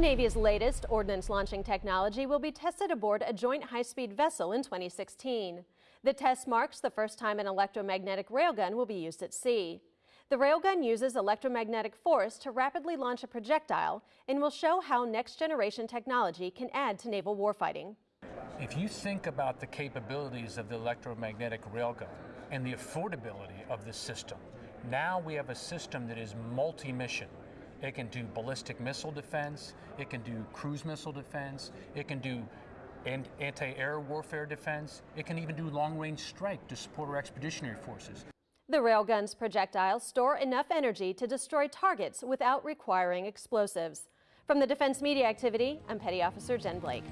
Navy's latest ordnance launching technology will be tested aboard a joint high-speed vessel in 2016. The test marks the first time an electromagnetic railgun will be used at sea. The railgun uses electromagnetic force to rapidly launch a projectile and will show how next-generation technology can add to naval warfighting. If you think about the capabilities of the electromagnetic railgun and the affordability of the system, now we have a system that is multi-mission. It can do ballistic missile defense, it can do cruise missile defense, it can do anti-air warfare defense, it can even do long-range strike to support our expeditionary forces. The railgun's projectiles store enough energy to destroy targets without requiring explosives. From the Defense Media Activity, I'm Petty Officer Jen Blake.